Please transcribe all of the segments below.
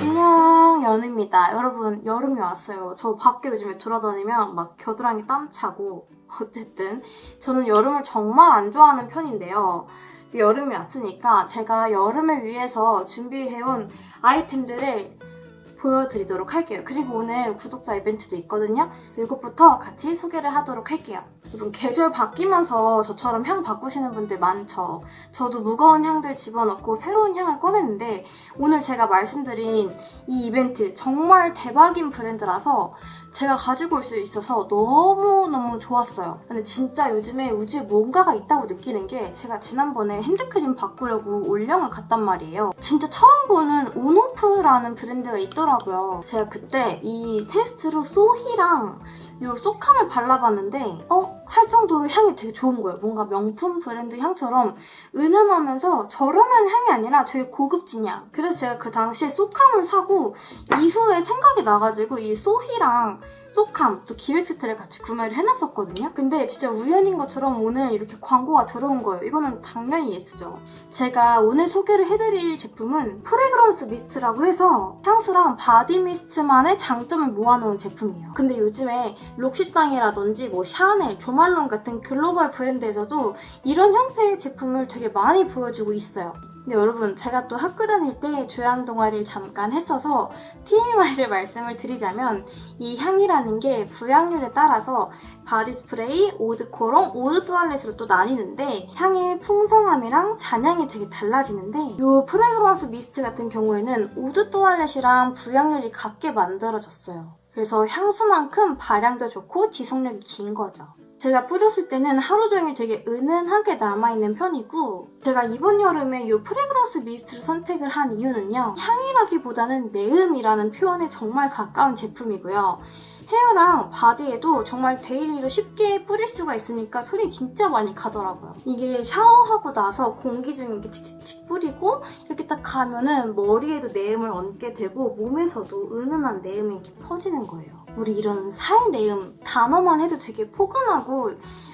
안녕 연우입니다. 여러분 여름이 왔어요. 저 밖에 요즘에 돌아다니면 막 겨드랑이 땀 차고 어쨌든 저는 여름을 정말 안 좋아하는 편인데요. 여름이 왔으니까 제가 여름을 위해서 준비해온 아이템들을 보여드리도록 할게요. 그리고 오늘 구독자 이벤트도 있거든요. 이것부터 같이 소개를 하도록 할게요. 여러분 계절 바뀌면서 저처럼 향 바꾸시는 분들 많죠. 저도 무거운 향들 집어넣고 새로운 향을 꺼내는데 오늘 제가 말씀드린 이 이벤트 정말 대박인 브랜드라서 제가 가지고 올 수 있어서 너무너무 좋았어요. 근데 진짜 요즘에 우주에 뭔가가 있다고 느끼는 게 제가 지난번에 핸드크림 바꾸려고 올영을 갔단 말이에요. 진짜 처음 보는 온오프라는 브랜드가 있더라고요. 제가 그때 이 테스트로 소희랑 이 쏘캄을 발라봤는데 어? 할 정도로 향이 되게 좋은 거예요. 뭔가 명품 브랜드 향처럼 은은하면서 저렴한 향이 아니라 되게 고급진 향. 그래서 제가 그 당시에 쏘캄을 사고 이후에 생각이 나가지고 이 소희랑 쏘캄 또 기획 세트를 같이 구매를 해놨었거든요. 근데 진짜 우연인 것처럼 오늘 이렇게 광고가 들어온 거예요. 이거는 당연히 yes죠. 제가 오늘 소개를 해드릴 제품은 fragrance mist라고 해서 향수랑 body mist만의 장점을 모아놓은 제품이에요. 근데 요즘에 록시땅이라든지 뭐 샤넬, 조말론 같은 글로벌 브랜드에서도 이런 형태의 제품을 되게 많이 보여주고 있어요. 근데 여러분 제가 또 학교 다닐 때 조향 동아리를 잠깐 했어서 TMI를 말씀을 드리자면 이 향이라는 게 부향률에 따라서 body spray, eau de cologne, eau de toilette으로 또 나뉘는데 향의 풍성함이랑 잔향이 되게 달라지는데 이 fragrance mist 같은 경우에는 eau de toilette이랑 부향률이 같게 만들어졌어요. 그래서 향수만큼 발향도 좋고 지속력이 긴 거죠. 제가 뿌렸을 때는 하루 종일 되게 은은하게 남아있는 편이고 제가 이번 여름에 이 fragrance mist를 선택을 한 이유는요. 향이라기보다는 내음이라는 표현에 정말 가까운 제품이고요. hair랑 body에도 정말 daily로 쉽게 뿌릴 수가 있으니까 손이 진짜 많이 가더라고요. 이게 샤워하고 나서 공기 중에 이렇게 칙칙칙 뿌리고 이렇게 딱 가면은 머리에도 내음을 얹게 되고 몸에서도 은은한 내음이 이렇게 퍼지는 거예요. 우리 이런 살 내음 단어만 해도 되게 포근하고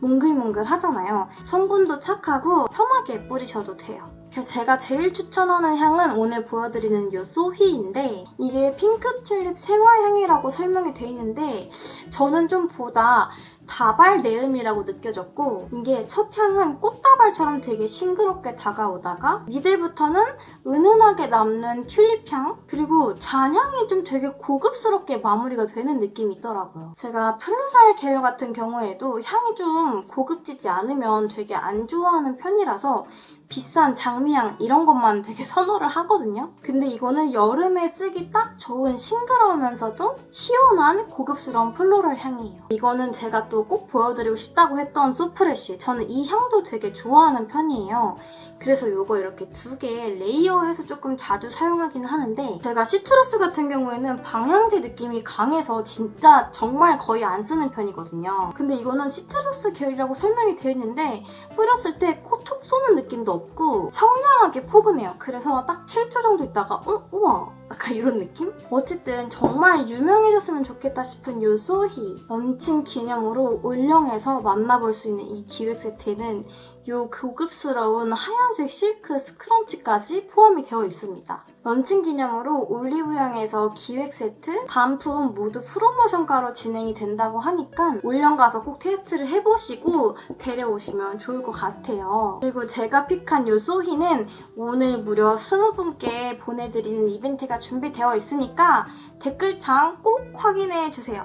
몽글몽글 하잖아요. 성분도 착하고 편하게 뿌리셔도 돼요. 그래서 제가 제일 추천하는 향은 오늘 보여드리는 이 소희인데 이게 핑크 튤립 생화향이라고 설명이 돼 있는데 저는 좀 보다 다발 내음이라고 느껴졌고 이게 첫 향은 꽃다발처럼 되게 싱그럽게 다가오다가 미들부터는 은은하게 남는 튤립향 그리고 잔향이 좀 되게 고급스럽게 마무리가 되는 느낌이 있더라고요. 제가 플로랄 계열 같은 경우에도 향이 좀 고급지지 않으면 되게 안 좋아하는 편이라서 비싼 장미향 이런 것만 되게 선호를 하거든요. 근데 이거는 여름에 쓰기 딱 좋은 싱그러우면서도 시원한 고급스러운 floral 향이에요. 이거는 제가 또꼭 보여드리고 싶다고 했던 소프레쉬. 저는 이 향도 되게 좋아하는 편이에요. 그래서 이거 이렇게 두 개 layer해서 조금 자주 사용하기는 하는데 제가 citrus 같은 경우에는 방향제 느낌이 강해서 진짜 정말 거의 안 쓰는 편이거든요. 근데 이거는 citrus 계열이라고 설명이 되어 있는데 뿌렸을 때 코 톡 쏘는 느낌도 없고 청량하게 포근해요. 그래서 딱 7초 정도 있다가 어? 우와 약간 이런 느낌? 어쨌든 정말 유명해졌으면 좋겠다 싶은 이 소희 런칭 기념으로 올영에서 만나볼 수 있는 이 기획 세트에는 이 고급스러운 하얀색 실크 scrunchie까지 포함이 되어 있습니다. 런칭 기념으로 올리브영에서 기획 세트, 단품 모두 프로모션가로 진행이 된다고 하니까 올영 가서 꼭 테스트를 해보시고 데려오시면 좋을 것 같아요. 그리고 제가 pick한 이 소희는 오늘 무려 20분께 보내드리는 이벤트가 준비되어 있으니까 댓글창 꼭 확인해주세요.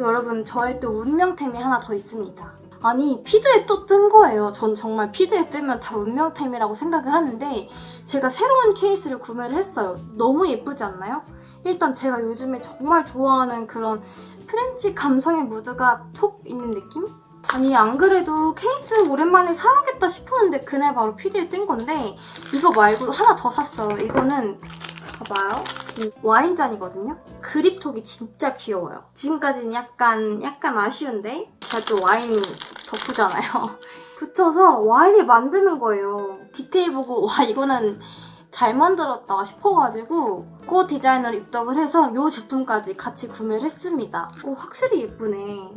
여러분 저의 또 운명템이 하나 더 있습니다. 아니 feed에 또 뜬 거예요. 전 정말 feed에 뜨면 다 운명템이라고 생각을 하는데 제가 새로운 케이스를 구매를 했어요. 너무 예쁘지 않나요? 일단 제가 요즘에 정말 좋아하는 그런 French 감성의 무드가 톡 있는 느낌? 아니 안 그래도 케이스 오랜만에 사야겠다 싶었는데 그날 바로 피드에 뜬 건데 이거 말고 하나 더 샀어요. 이거는 봐봐요. 와인잔이거든요. 그립톡이 진짜 귀여워요. 지금까지는 약간 약간 아쉬운데 제가 또 와인 덕후잖아요. 붙여서 와인을 만드는 거예요. 디테일 보고 와 이거는 잘 만들었다 싶어가지고 그 디자인을 입덕을 해서 이 제품까지 같이 구매를 했습니다. 오, 확실히 예쁘네.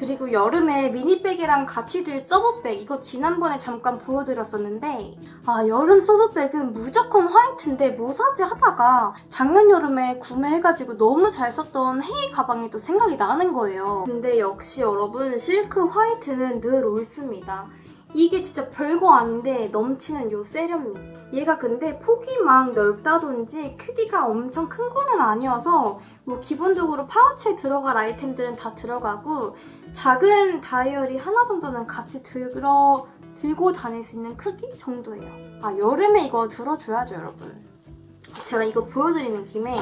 그리고 여름에 미니백이랑 같이 들 서브백 이거 지난번에 잠깐 보여드렸었는데 아 여름 서브백은 무조건 화이트인데 뭐 사지 하다가 작년 여름에 구매해가지고 너무 잘 썼던 헤이 가방이 또 생각이 나는 거예요. 근데 역시 여러분 실크 화이트는 늘 옳습니다. 이게 진짜 별거 아닌데 넘치는 요 세련미. 얘가 근데 폭이 막 넓다든지 크기가 엄청 큰 거는 아니어서 뭐 기본적으로 파우치에 들어갈 아이템들은 다 들어가고 작은 다이어리 하나 정도는 같이 들어 들고 다닐 수 있는 크기 정도예요. 아 여름에 이거 들어줘야죠 여러분. 제가 이거 보여드리는 김에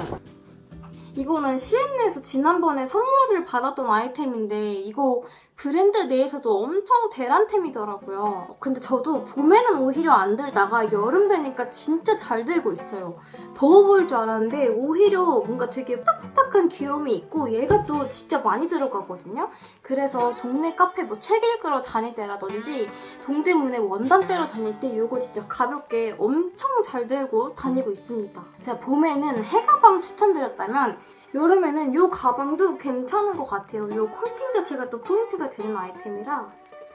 이거는 C&N에서 지난번에 선물을 받았던 아이템인데 이거 브랜드 내에서도 엄청 대란템이더라고요. 근데 저도 봄에는 오히려 안 들다가 여름 되니까 진짜 잘 들고 있어요. 더워 보일 줄 알았는데 오히려 뭔가 되게 딱딱한 귀여움이 있고 얘가 또 진짜 많이 들어가거든요. 그래서 동네 카페 뭐 책 읽으러 다닐 때라든지 동대문에 원단 떼러 다닐 때 이거 진짜 가볍게 엄청 잘 들고 다니고 있습니다. 제가 봄에는 해가방 추천드렸다면 여름에는 이 가방도 괜찮은 것 같아요. 이 퀼팅 자체가 또 포인트가 되는 아이템이라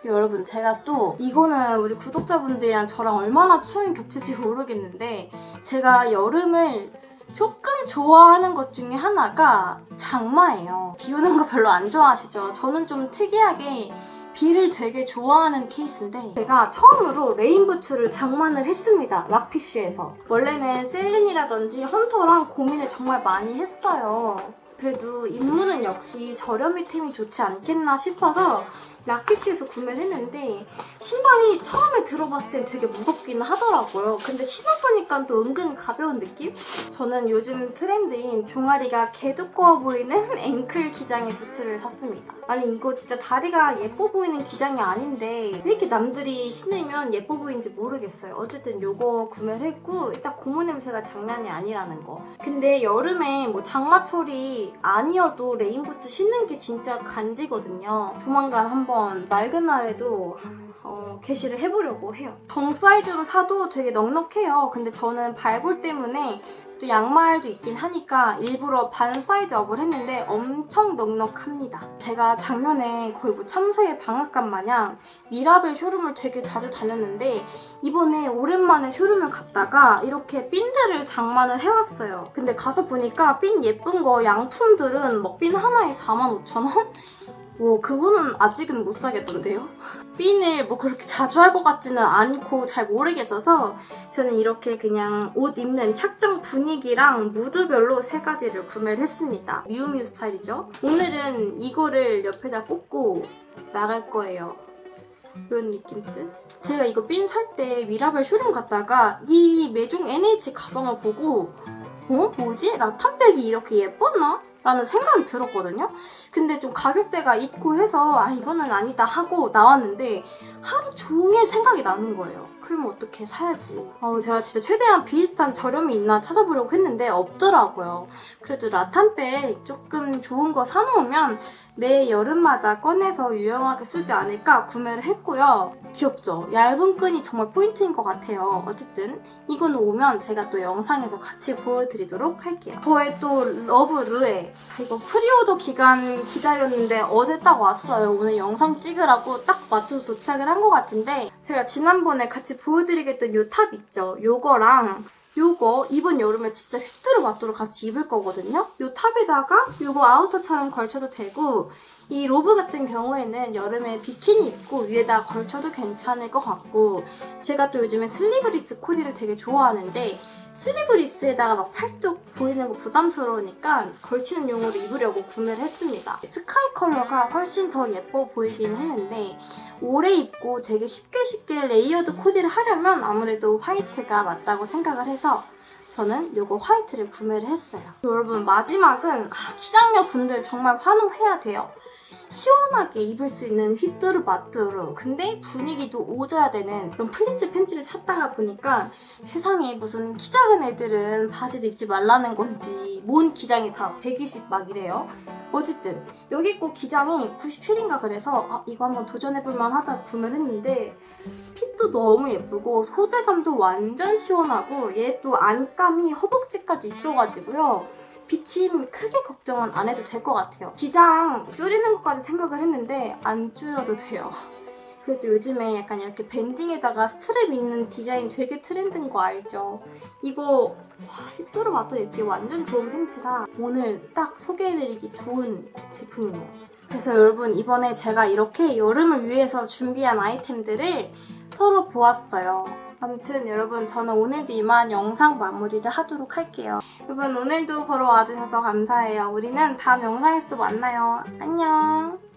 여러분 제가 또 이거는 우리 구독자분들이랑 저랑 얼마나 추억이 겹칠지 모르겠는데 제가 여름을 조금 좋아하는 것 중에 하나가 장마예요. 비 오는 거 별로 안 좋아하시죠? 저는 좀 특이하게 비를 되게 좋아하는 케이스인데 제가 처음으로 rain boots를 장만을 했습니다. 락피쉬에서. 원래는 셀린이라든지 헌터랑 고민을 정말 많이 했어요. 그래도 입문은 역시 저렴이 템이 좋지 않겠나 싶어서 락피쉬에서 구매를 했는데 신발이 처음에 들어봤을 땐 되게 무겁기는 하더라고요. 근데 신어보니까 또 은근 가벼운 느낌? 저는 요즘 트렌드인 종아리가 개 두꺼워 보이는 ankle 기장의 부츠를 샀습니다. 아니 이거 진짜 다리가 예뻐 보이는 기장이 아닌데 왜 이렇게 남들이 신으면 예뻐 보이는지 모르겠어요. 어쨌든 이거 구매를 했고 일단 고무 냄새가 장난이 아니라는 거. 근데 여름에 뭐 장마철이 아니어도 rain boots 신는 게 진짜 간지거든요. 조만간 한번 맑은 날에도 어, 개시를 해보려고 해요. 정 사이즈로 사도 되게 넉넉해요. 근데 저는 발볼 때문에 또 양말도 있긴 하니까 일부러 반 사이즈 up을 했는데 엄청 넉넉합니다. 제가 작년에 거의 뭐 참새의 방앗간 마냥 미라벨 showroom을 되게 자주 다녔는데 이번에 오랜만에 showroom을 갔다가 이렇게 핀들을 장만을 해왔어요. 근데 가서 보니까 핀 예쁜 거 양품들은 뭐 핀 하나에 45,000원? 뭐 그거는 아직은 못 사겠던데요? 핀을 뭐 그렇게 자주 할 것 같지는 않고 잘 모르겠어서 저는 이렇게 그냥 옷 입는 착장 분위기랑 무드별로 세 가지를 구매를 했습니다. 미우미우 스타일이죠. 오늘은 이거를 옆에다 꽂고 나갈 거예요. 이런 느낌스? 제가 이거 핀 살 때 미라벨 쇼룸 갔다가 이 메종 NH 가방을 보고 어? 뭐지? 라탄백이 이렇게 예뻤나? 라는 생각이 들었거든요. 근데 좀 가격대가 있고 해서 아 이거는 아니다 하고 나왔는데 하루 종일 생각이 나는 거예요. 그러면 어떻게 사야지. 어, 제가 진짜 최대한 비슷한 저렴이 있나 찾아보려고 했는데 없더라고요. 그래도 rattan bag 조금 좋은 거 사놓으면 매 여름마다 꺼내서 유용하게 쓰지 않을까 구매를 했고요. 귀엽죠? 얇은 끈이 정말 포인트인 것 같아요. 어쨌든 이거는 오면 제가 또 영상에서 같이 보여드리도록 할게요. 저의 또 러브 르에 이거 pre-order 기간 기다렸는데 어제 딱 왔어요. 오늘 영상 찍으라고 딱 맞춰서 도착을 한 것 같은데 제가 지난번에 같이 보여드렸던 이 top 있죠? 요거랑 요거 이번 여름에 진짜 휘뚜루마뚜루 같이 입을 거거든요. 요 top에다가 요거 outer처럼 걸쳐도 되고 이 로브 같은 경우에는 여름에 비키니 입고 위에다 걸쳐도 괜찮을 것 같고 제가 또 요즘에 슬리브리스 코디를 되게 좋아하는데 슬리브리스에다가 막 팔뚝 보이는 거 부담스러우니까 걸치는 용으로 입으려고 구매를 했습니다. sky color가 훨씬 더 예뻐 보이긴 했는데 오래 입고 되게 쉽게 쉽게 layered 코디를 하려면 아무래도 white가 맞다고 생각을 해서 저는 이거 white를 구매를 했어요. 여러분 마지막은 아, 키작녀 분들 정말 환호해야 돼요. 시원하게 입을 수 있는 휘뚜루 마뚜루 근데 분위기도 오져야 되는 그런 pleats pants를 찾다가 보니까 세상에 무슨 키 작은 애들은 바지도 입지 말라는 건지 뭔 기장이 다 120 막 이래요. 어쨌든 여기 꼭 기장이 97인가 그래서 아 이거 한번 도전해볼 만 하다 구매를 했는데 핏도 너무 예쁘고 소재감도 완전 시원하고 얘 또 안감이 허벅지까지 있어가지고요. 비침 크게 걱정은 안 해도 될 것 같아요. 기장 줄이는 것까지 생각을 했는데 안 줄여도 돼요. 또 요즘에 약간 이렇게 밴딩에다가 스트랩 있는 디자인 되게 트렌드인 거 알죠? 이거 와, 뚜루마뚜루 입기 완전 좋은 팬츠라 오늘 딱 소개해드리기 좋은 제품이네요. 그래서 여러분 이번에 제가 이렇게 여름을 위해서 준비한 아이템들을 털어보았어요. 아무튼 여러분 저는 오늘도 이만 영상 마무리를 하도록 할게요. 여러분 오늘도 보러 와주셔서 감사해요. 우리는 다음 영상에서도 만나요. 안녕.